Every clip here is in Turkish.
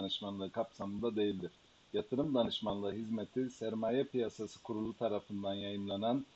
danışmanlığı kapsamında değildir. Yatırım danışmanlığı hizmeti Sermaye Piyasası Kurulu tarafından yayınlanan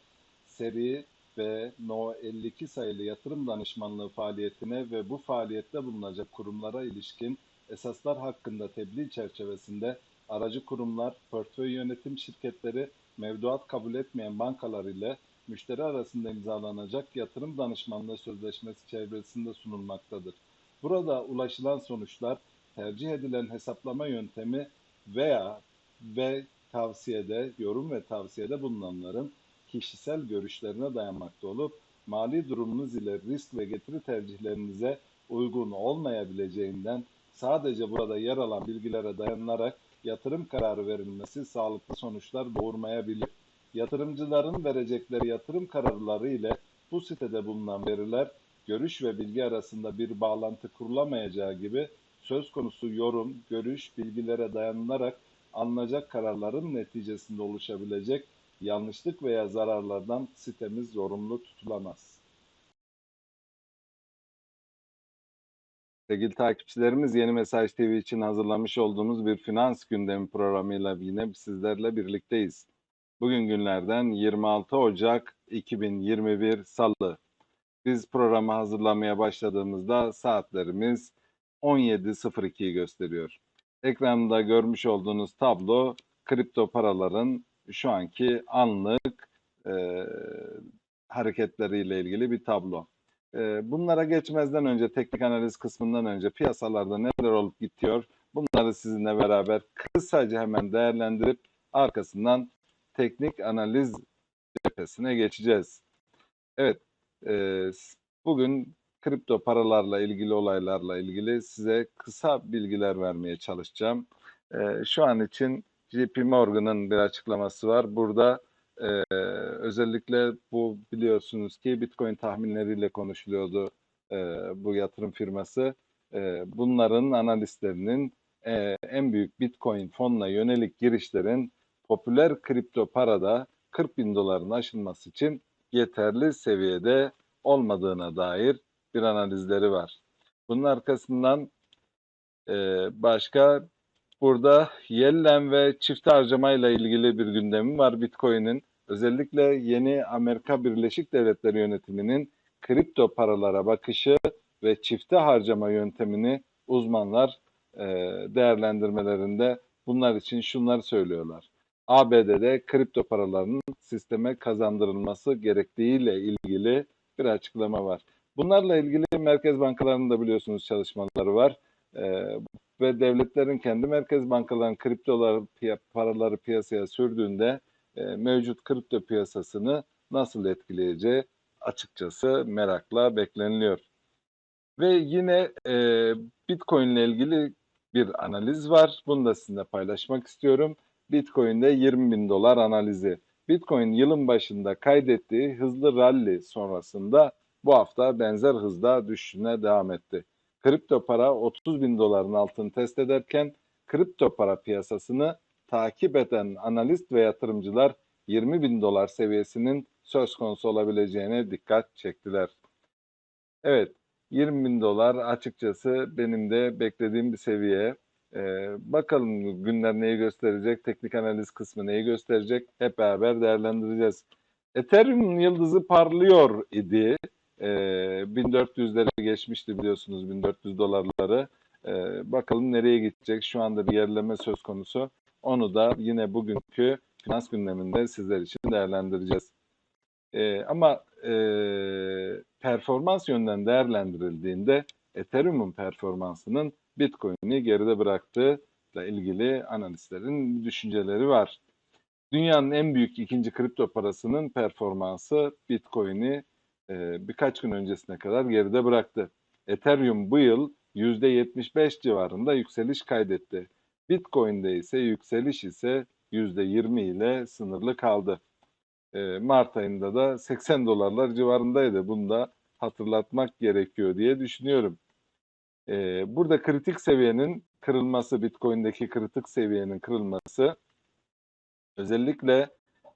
seri ve No 52 sayılı yatırım danışmanlığı faaliyetine ve bu faaliyette bulunacak kurumlara ilişkin esaslar hakkında tebliğ çerçevesinde aracı kurumlar, portföy yönetim şirketleri, mevduat kabul etmeyen bankalar ile müşteri arasında imzalanacak yatırım danışmanlığı sözleşmesi çevresinde sunulmaktadır. Burada ulaşılan sonuçlar tercih edilen hesaplama yöntemi veya ve tavsiyede, yorum ve tavsiyede bulunanların kişisel görüşlerine dayanmakta olup mali durumunuz ile risk ve getiri tercihlerinize uygun olmayabileceğinden sadece burada yer alan bilgilere dayanarak yatırım kararı verilmesi sağlıklı sonuçlar doğurmayabilir. Yatırımcıların verecekleri yatırım kararları ile bu sitede bulunan veriler görüş ve bilgi arasında bir bağlantı kurulamayacağı gibi söz konusu yorum, görüş, bilgilere dayanılarak alınacak kararların neticesinde oluşabilecek yanlışlık veya zararlardan sitemiz zorunlu tutulamaz. Sevgili takipçilerimiz Yeni Mesaj TV için hazırlamış olduğumuz bir finans gündemi programıyla yine sizlerle birlikteyiz. Bugün günlerden 26 Ocak 2021 Salı. Biz programı hazırlamaya başladığımızda saatlerimiz 17.02'yi gösteriyor. Ekranda görmüş olduğunuz tablo kripto paraların şu anki anlık e, hareketleriyle ilgili bir tablo. E, bunlara geçmezden önce, teknik analiz kısmından önce piyasalarda neler olup gidiyor bunları sizinle beraber kısaca hemen değerlendirip arkasından teknik analiz cephesine geçeceğiz. Evet, e, bugün kripto paralarla ilgili olaylarla ilgili size kısa bilgiler vermeye çalışacağım. E, şu an için JP Morgan'ın bir açıklaması var. Burada e, özellikle bu biliyorsunuz ki Bitcoin tahminleriyle konuşuluyordu e, bu yatırım firması. E, bunların analistlerinin e, en büyük Bitcoin fonuna yönelik girişlerin popüler kripto parada 40 bin doların aşılması için yeterli seviyede olmadığına dair bir analizleri var. Bunun arkasından e, başka burada yellen ve çift harcama ile ilgili bir gündemi var Bitcoin'in. Özellikle yeni Amerika Birleşik Devletleri yönetiminin kripto paralara bakışı ve çifte harcama yöntemini uzmanlar e, değerlendirmelerinde bunlar için şunları söylüyorlar. ABD'de kripto paralarının sisteme kazandırılması gerektiğiyle ilgili bir açıklama var. Bunlarla ilgili merkez bankalarının da biliyorsunuz çalışmaları var. Ee, ve devletlerin kendi merkez bankalarının kriptolar paraları piyasaya sürdüğünde e, mevcut kripto piyasasını nasıl etkileyeceği açıkçası merakla bekleniliyor. Ve yine e, Bitcoin ile ilgili bir analiz var. Bunu da sizinle paylaşmak istiyorum. Bitcoin'de 20 bin dolar analizi. Bitcoin yılın başında kaydettiği hızlı rally sonrasında bu hafta benzer hızda düşüşüne devam etti. Kripto para 30 bin doların altını test ederken kripto para piyasasını takip eden analist ve yatırımcılar 20 bin dolar seviyesinin söz konusu olabileceğine dikkat çektiler. Evet, 20 bin dolar açıkçası benim de beklediğim bir seviye. Ee, bakalım günler neyi gösterecek, teknik analiz kısmı neyi gösterecek hep beraber değerlendireceğiz. Ethereum yıldızı parlıyor idi. Ee, 1400'leri geçmişti biliyorsunuz 1400 dolarları. Ee, bakalım nereye gidecek? Şu anda bir yerleme söz konusu. Onu da yine bugünkü finans gündeminde sizler için değerlendireceğiz. Ee, ama e, performans yönden değerlendirildiğinde Ethereum'un performansının Bitcoin'i geride bıraktığı ile ilgili analistlerin düşünceleri var. Dünyanın en büyük ikinci kripto parasının performansı Bitcoin'i e, birkaç gün öncesine kadar geride bıraktı. Ethereum bu yıl %75 civarında yükseliş kaydetti. Bitcoin'de ise yükseliş ise %20 ile sınırlı kaldı. E, Mart ayında da 80 dolarlar civarındaydı. Bunu da hatırlatmak gerekiyor diye düşünüyorum. E, burada kritik seviyenin kırılması, Bitcoin'deki kritik seviyenin kırılması özellikle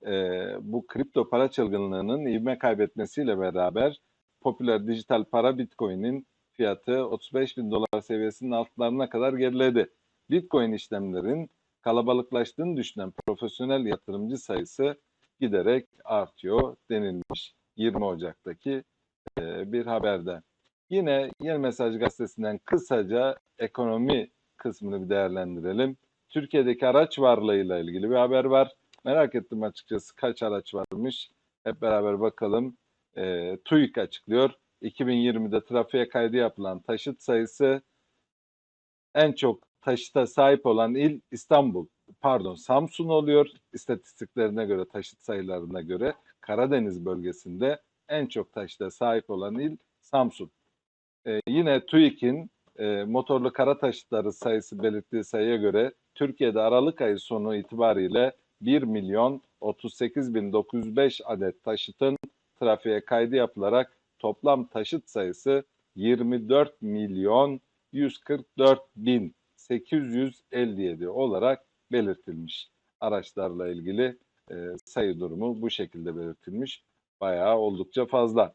e, bu kripto para çılgınlığının ivme kaybetmesiyle beraber popüler dijital para Bitcoin'in fiyatı 35 bin dolar seviyesinin altlarına kadar geriledi. Bitcoin işlemlerin kalabalıklaştığını düşünen profesyonel yatırımcı sayısı giderek artıyor denilmiş 20 Ocak'taki e, bir haberde. Yine Yeni Mesaj Gazetesi'nden kısaca ekonomi kısmını bir değerlendirelim. Türkiye'deki araç varlığıyla ilgili bir haber var. Merak ettim açıkçası kaç araç varmış. Hep beraber bakalım. E, TÜİK açıklıyor. 2020'de trafiğe kaydı yapılan taşıt sayısı en çok taşıta sahip olan il İstanbul. Pardon Samsun oluyor. İstatistiklerine göre taşıt sayılarına göre Karadeniz bölgesinde en çok taşıta sahip olan il Samsun. Ee, yine TÜİK'in e, motorlu kara taşıtları sayısı belirttiği sayıya göre Türkiye'de Aralık ayı sonu itibariyle 1 milyon 38 bin 905 adet taşıtın trafiğe kaydı yapılarak toplam taşıt sayısı 24 milyon 144 bin 857 olarak belirtilmiş. Araçlarla ilgili e, sayı durumu bu şekilde belirtilmiş. Bayağı oldukça fazla.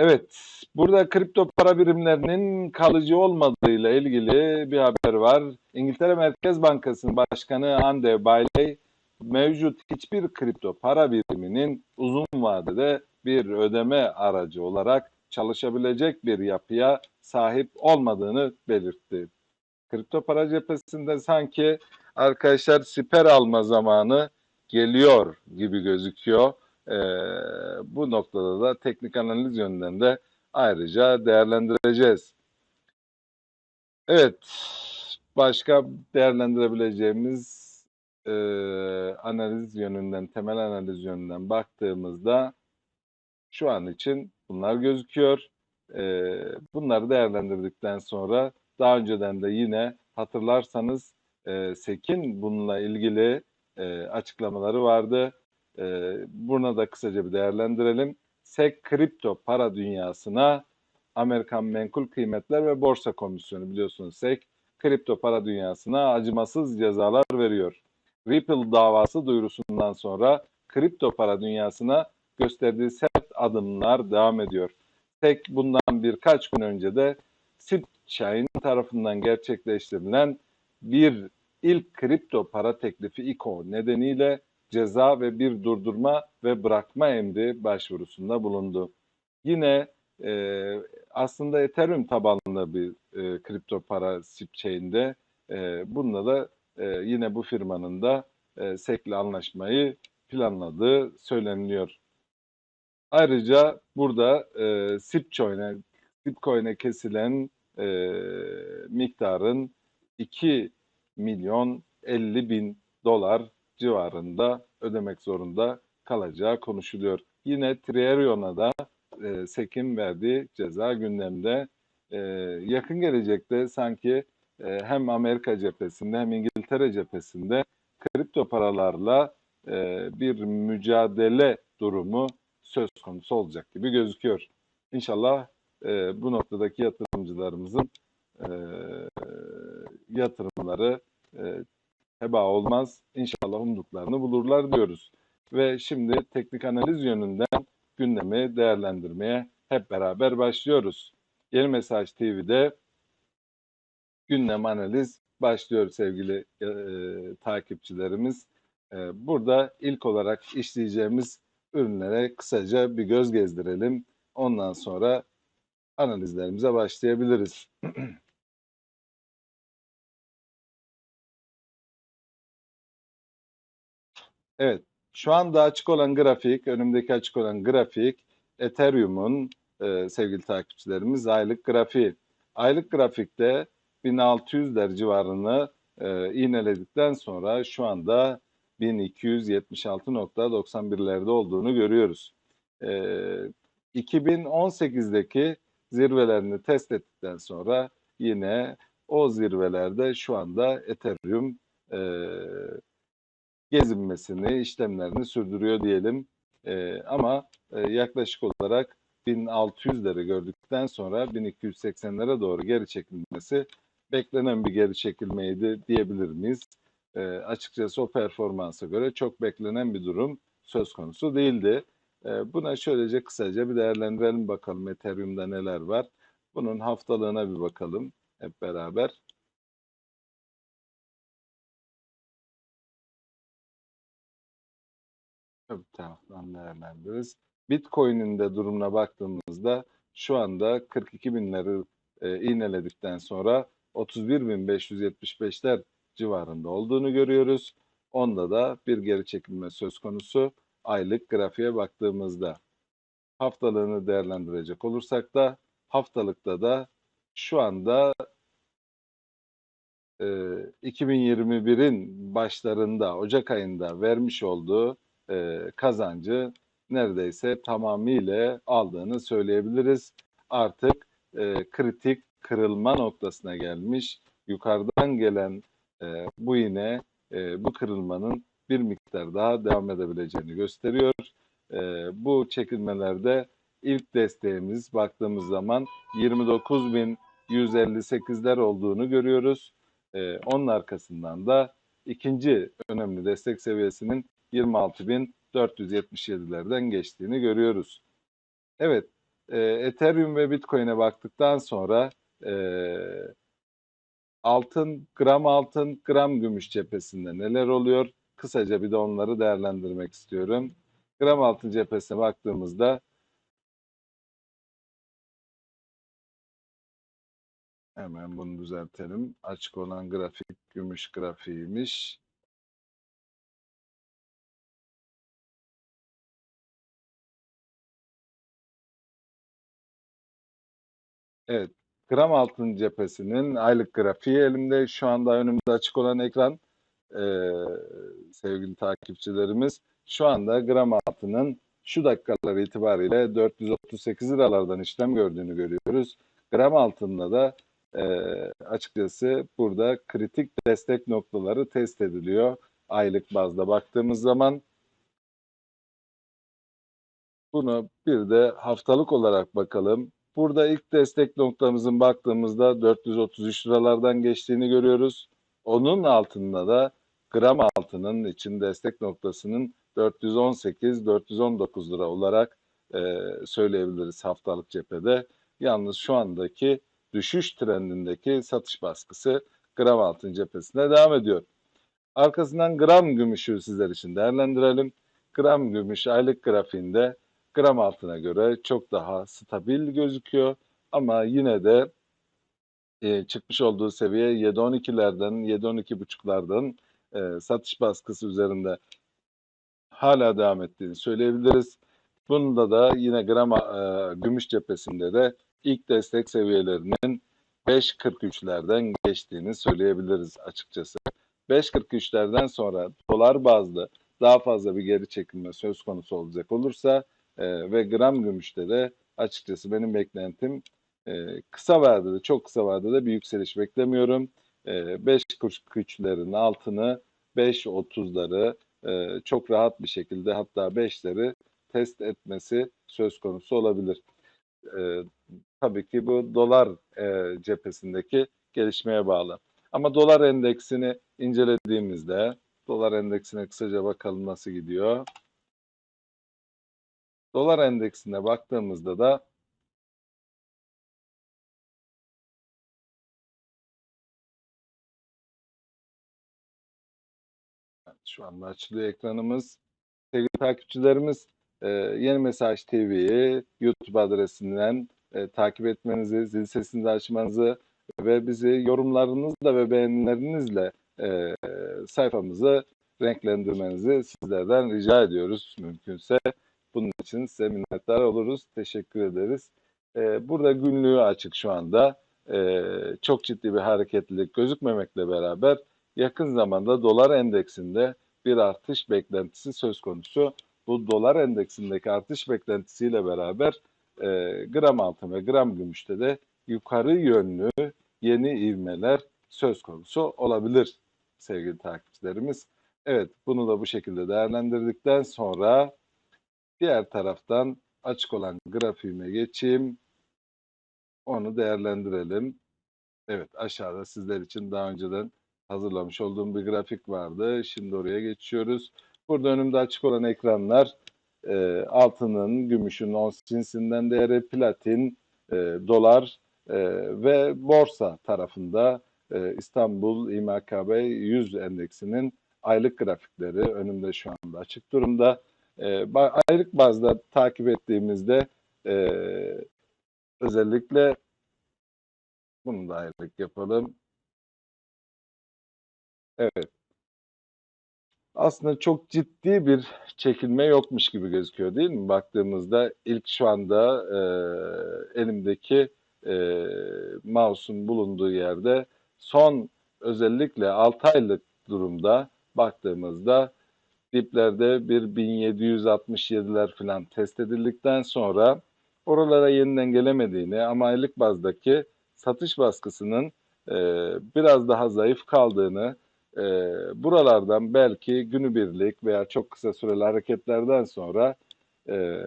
Evet, burada kripto para birimlerinin kalıcı olmadığıyla ilgili bir haber var. İngiltere Merkez Bankası'nın başkanı Andy Bailey, mevcut hiçbir kripto para biriminin uzun vadede bir ödeme aracı olarak çalışabilecek bir yapıya sahip olmadığını belirtti. Kripto para cephesinde sanki arkadaşlar siper alma zamanı geliyor gibi gözüküyor. Ee, bu noktada da teknik analiz yönünden de ayrıca değerlendireceğiz. Evet, başka değerlendirebileceğimiz e, analiz yönünden, temel analiz yönünden baktığımızda şu an için bunlar gözüküyor. E, bunları değerlendirdikten sonra daha önceden de yine hatırlarsanız e, SEK'in bununla ilgili e, açıklamaları vardı. E, buna da kısaca bir değerlendirelim. SEK kripto para dünyasına Amerikan Menkul Kıymetler ve Borsa Komisyonu biliyorsunuz SEK kripto para dünyasına acımasız cezalar veriyor. Ripple davası duyurusundan sonra kripto para dünyasına gösterdiği sert adımlar devam ediyor. SEK bundan birkaç gün önce de Chain tarafından gerçekleştirilen bir ilk kripto para teklifi ICO nedeniyle ceza ve bir durdurma ve bırakma emri başvurusunda bulundu. Yine e, aslında Ethereum tabanlı bir e, kripto para chain'de e, bununla da e, yine bu firmanın da e, SEC'le anlaşmayı planladığı söyleniliyor. Ayrıca burada e, Sipcoin'e Sipcoin'e kesilen e, miktarın 2 milyon 50 bin dolar civarında ödemek zorunda kalacağı konuşuluyor. Yine Trierion'a da e, SEK'in verdiği ceza gündemde. E, yakın gelecekte sanki e, hem Amerika cephesinde hem İngiltere cephesinde kripto paralarla e, bir mücadele durumu söz konusu olacak gibi gözüküyor. İnşallah e, bu noktadaki yatırımcılarımızın e, yatırımları e, heba olmaz. İnşallah umduklarını bulurlar diyoruz. Ve şimdi teknik analiz yönünden gündemi değerlendirmeye hep beraber başlıyoruz. Yeni Mesaj TV'de gündem analiz başlıyor sevgili e, takipçilerimiz. E, burada ilk olarak işleyeceğimiz ürünlere kısaca bir göz gezdirelim. Ondan sonra analizlerimize başlayabiliriz. evet, şu anda açık olan grafik, önümdeki açık olan grafik Ethereum'un e, sevgili takipçilerimiz aylık grafiği. Aylık grafikte 1600'ler civarını e, iğneledikten sonra şu anda 1276.91'lerde olduğunu görüyoruz. E, 2018'deki zirvelerini test ettikten sonra yine o zirvelerde şu ''anda Ethereum e, gezinmesini, işlemlerini sürdürüyor diyelim. E, ama e, yaklaşık olarak 1600'leri gördükten sonra 1280'lere doğru geri çekilmesi beklenen bir geri çekilmeydi diyebilir miyiz? E, açıkçası o performansa göre çok beklenen bir durum söz konusu değildi. E, buna şöylece kısaca bir değerlendirelim bakalım Ethereum'da neler var. Bunun haftalığına bir bakalım hep beraber. Öbür taraftan değerlendiririz. Bitcoin'in de durumuna baktığımızda şu anda 42 binleri e, iğneledikten sonra 31.575'ler civarında olduğunu görüyoruz. Onda da bir geri çekilme söz konusu aylık grafiğe baktığımızda. Haftalığını değerlendirecek olursak da haftalıkta da şu anda e, 2021'in başlarında Ocak ayında vermiş olduğu e, kazancı neredeyse tamamıyla aldığını söyleyebiliriz. Artık e, kritik kırılma noktasına gelmiş. Yukarıdan gelen e, bu yine e, bu kırılmanın bir miktar daha devam edebileceğini gösteriyor. E, bu çekilmelerde ilk desteğimiz baktığımız zaman 29.158'ler olduğunu görüyoruz. E, onun arkasından da ikinci önemli destek seviyesinin 26.477'lerden geçtiğini görüyoruz. Evet, e, Ethereum ve Bitcoin'e baktıktan sonra e, altın, gram altın, gram gümüş cephesinde neler oluyor? Kısaca bir de onları değerlendirmek istiyorum. Gram altın cephesine baktığımızda hemen bunu düzeltelim. Açık olan grafik gümüş grafiğiymiş. Evet, gram altın cephesinin aylık grafiği elimde. Şu anda önümde açık olan ekran ee, sevgili takipçilerimiz. Şu anda gram altının şu dakikalar itibariyle 438 liralardan işlem gördüğünü görüyoruz. Gram altında da e, açıkçası burada kritik destek noktaları test ediliyor. Aylık bazda baktığımız zaman bunu bir de haftalık olarak bakalım. Burada ilk destek noktamızın baktığımızda 433 liralardan geçtiğini görüyoruz. Onun altında da gram altının için destek noktasının 418-419 lira olarak e, söyleyebiliriz haftalık cephede. Yalnız şu andaki düşüş trendindeki satış baskısı gram altın cephesinde devam ediyor. Arkasından gram gümüşü sizler için değerlendirelim. Gram gümüş aylık grafiğinde gram altına göre çok daha stabil gözüküyor. Ama yine de e, çıkmış olduğu seviye 7-12'lerden, 7-12,5'lardan e, satış baskısı üzerinde hala devam ettiğini söyleyebiliriz. Bunda da yine gram e, gümüş cephesinde de ilk destek seviyelerinin 5.43'lerden geçtiğini söyleyebiliriz açıkçası. 5.43'lerden sonra dolar bazlı daha fazla bir geri çekilme söz konusu olacak olursa e, ve gram gümüşte de açıkçası benim beklentim e, kısa vadede, çok kısa vadede bir yükseliş beklemiyorum. E, 5.43'lerin altını 5.30'ları e, çok rahat bir şekilde hatta 5'leri test etmesi söz konusu olabilir. E, tabii ki bu dolar e, cephesindeki gelişmeye bağlı. Ama dolar endeksini incelediğimizde dolar endeksine kısaca bakalım nasıl gidiyor. Dolar endeksine baktığımızda da şu anda açılıyor ekranımız. Sevgili takipçilerimiz e, Yeni Mesaj TV'yi YouTube adresinden e, takip etmenizi, zil sesini açmanızı ve bizi yorumlarınızla ve beğenilerinizle e, sayfamızı renklendirmenizi sizlerden rica ediyoruz mümkünse. Bunun için size minnettar oluruz. Teşekkür ederiz. E, burada günlüğü açık şu anda. E, çok ciddi bir hareketlilik gözükmemekle beraber yakın zamanda dolar endeksinde bir artış beklentisi söz konusu. Bu dolar endeksindeki artış beklentisiyle beraber e, gram altın ve gram gümüşte de yukarı yönlü yeni ivmeler söz konusu olabilir sevgili takipçilerimiz. Evet bunu da bu şekilde değerlendirdikten sonra diğer taraftan açık olan grafiğime geçeyim. Onu değerlendirelim. Evet aşağıda sizler için daha önceden hazırlamış olduğum bir grafik vardı. Şimdi oraya geçiyoruz. Burada önümde açık olan ekranlar e, altının, gümüşün, ons cinsinden değeri, platin, e, dolar, e, ve borsa tarafında e, İstanbul İMKB 100 endeksinin aylık grafikleri önümde şu anda açık durumda. E, ba- aylık bazda takip ettiğimizde e, özellikle bunu da aylık yapalım. Evet. Aslında çok ciddi bir çekilme yokmuş gibi gözüküyor değil mi? Baktığımızda ilk şu anda e, elimdeki e, mouse'un bulunduğu yerde son özellikle 6 aylık durumda baktığımızda diplerde bir 1767'ler falan test edildikten sonra oralara yeniden gelemediğini ama aylık bazdaki satış baskısının e, biraz daha zayıf kaldığını e, buralardan belki günübirlik veya çok kısa süreli hareketlerden sonra e,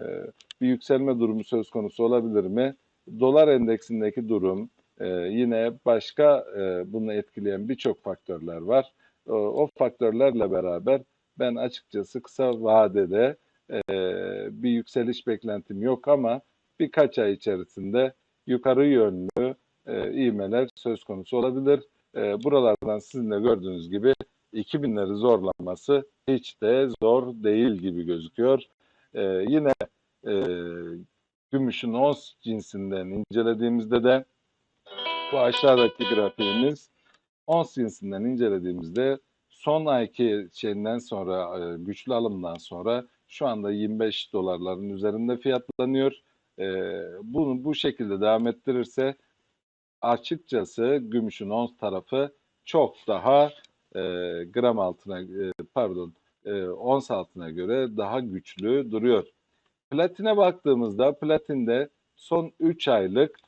bir yükselme durumu söz konusu olabilir mi? Dolar endeksindeki durum e, yine başka e, bunu etkileyen birçok faktörler var. O, o faktörlerle beraber ben açıkçası kısa vadede e, bir yükseliş beklentim yok ama birkaç ay içerisinde yukarı yönlü e, ivmeler söz konusu olabilir. E, buralardan sizin de gördüğünüz gibi 2000'leri zorlaması hiç de zor değil gibi gözüküyor. E, yine e, gümüşün ons cinsinden incelediğimizde de bu aşağıdaki grafiğimiz ons cinsinden incelediğimizde son ayki şeyinden sonra e, güçlü alımdan sonra şu anda 25 dolarların üzerinde fiyatlanıyor. E, bunu bu şekilde devam ettirirse açıkçası gümüşün ons tarafı çok daha e, gram altına pardon ons altına göre daha güçlü duruyor. Platine baktığımızda platinde son 3 aylık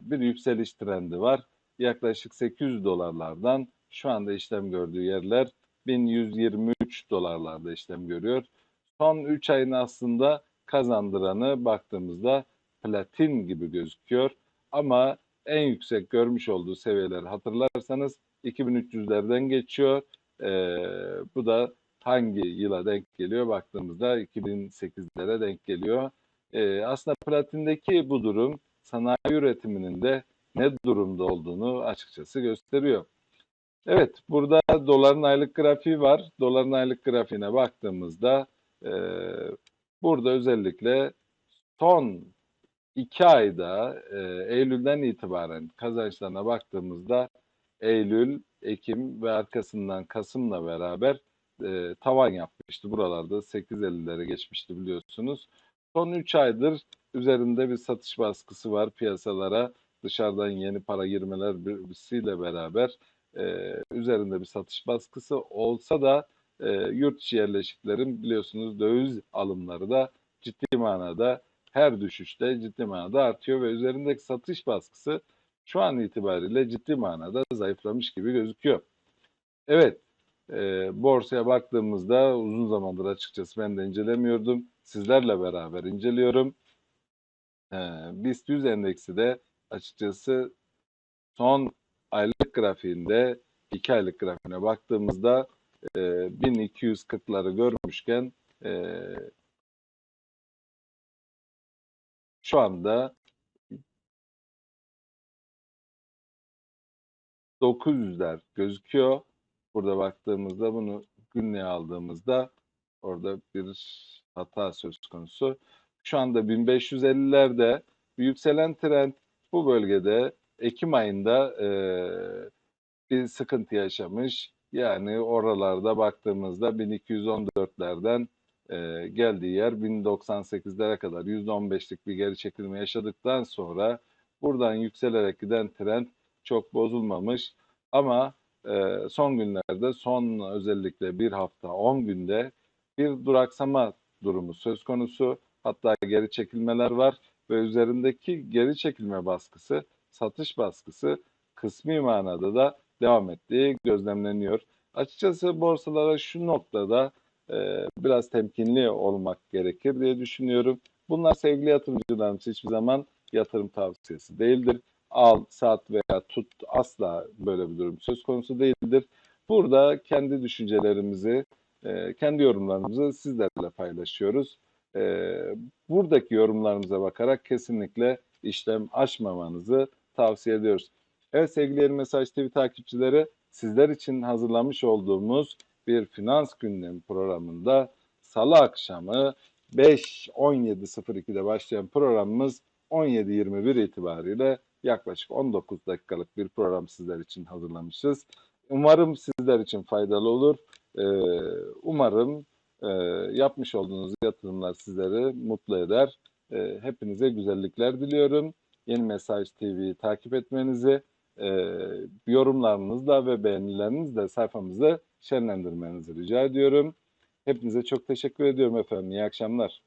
bir yükseliş trendi var. Yaklaşık 800 dolarlardan şu anda işlem gördüğü yerler 1123 dolarlarda işlem görüyor. Son 3 ayın aslında kazandıranı baktığımızda platin gibi gözüküyor. Ama en yüksek görmüş olduğu seviyeleri hatırlarsanız 2300'lerden geçiyor. Ee, bu da hangi yıla denk geliyor baktığımızda 2008'lere denk geliyor. Ee, aslında platindeki bu durum sanayi üretiminin de ne durumda olduğunu açıkçası gösteriyor. Evet, burada doların aylık grafiği var. Doların aylık grafiğine baktığımızda e, burada özellikle son iki ayda e, Eylül'den itibaren kazançlarına baktığımızda Eylül, Ekim ve arkasından Kasım'la beraber e, tavan yapmıştı. Buralarda 8.50'lere geçmişti biliyorsunuz. Son 3 aydır üzerinde bir satış baskısı var piyasalara. Dışarıdan yeni para girmeler birisiyle beraber e, üzerinde bir satış baskısı olsa da e, yurt içi yerleşiklerin biliyorsunuz döviz alımları da ciddi manada her düşüşte ciddi manada artıyor ve üzerindeki satış baskısı şu an itibariyle ciddi manada zayıflamış gibi gözüküyor. Evet, e, borsaya baktığımızda uzun zamandır açıkçası ben de incelemiyordum. Sizlerle beraber inceliyorum. E, BIST 100 endeksi de açıkçası son aylık grafiğinde, iki aylık grafiğine baktığımızda e, 1240'ları görmüşken e, şu anda 900'ler gözüküyor. Burada baktığımızda bunu günlüğe aldığımızda orada bir hata söz konusu. Şu anda 1550'lerde bir yükselen trend bu bölgede Ekim ayında e, bir sıkıntı yaşamış. Yani oralarda baktığımızda 1214'lerden e, geldiği yer 1098'lere kadar %15'lik bir geri çekilme yaşadıktan sonra buradan yükselerek giden trend çok bozulmamış. Ama e, son günlerde son özellikle bir hafta 10 günde bir duraksama durumu söz konusu. Hatta geri çekilmeler var ve üzerindeki geri çekilme baskısı, satış baskısı kısmi manada da devam ettiği gözlemleniyor. Açıkçası borsalara şu noktada e, biraz temkinli olmak gerekir diye düşünüyorum. Bunlar sevgili yatırımcılarımız hiçbir zaman yatırım tavsiyesi değildir. Al, sat veya tut asla böyle bir durum söz konusu değildir. Burada kendi düşüncelerimizi, e, kendi yorumlarımızı sizlerle paylaşıyoruz. E, buradaki yorumlarımıza bakarak kesinlikle işlem açmamanızı tavsiye ediyoruz. Evet sevgili Yeni Mesaj TV takipçileri sizler için hazırlamış olduğumuz bir finans gündemi programında salı akşamı 5.17.02'de başlayan programımız 17.21 itibariyle yaklaşık 19 dakikalık bir program sizler için hazırlamışız. Umarım sizler için faydalı olur. Ee, umarım e, yapmış olduğunuz yatırımlar sizleri mutlu eder. Ee, hepinize güzellikler diliyorum. Yeni Mesaj TV'yi takip etmenizi, e, yorumlarınızla ve beğenilerinizle sayfamızı şenlendirmenizi rica ediyorum. Hepinize çok teşekkür ediyorum efendim. İyi akşamlar.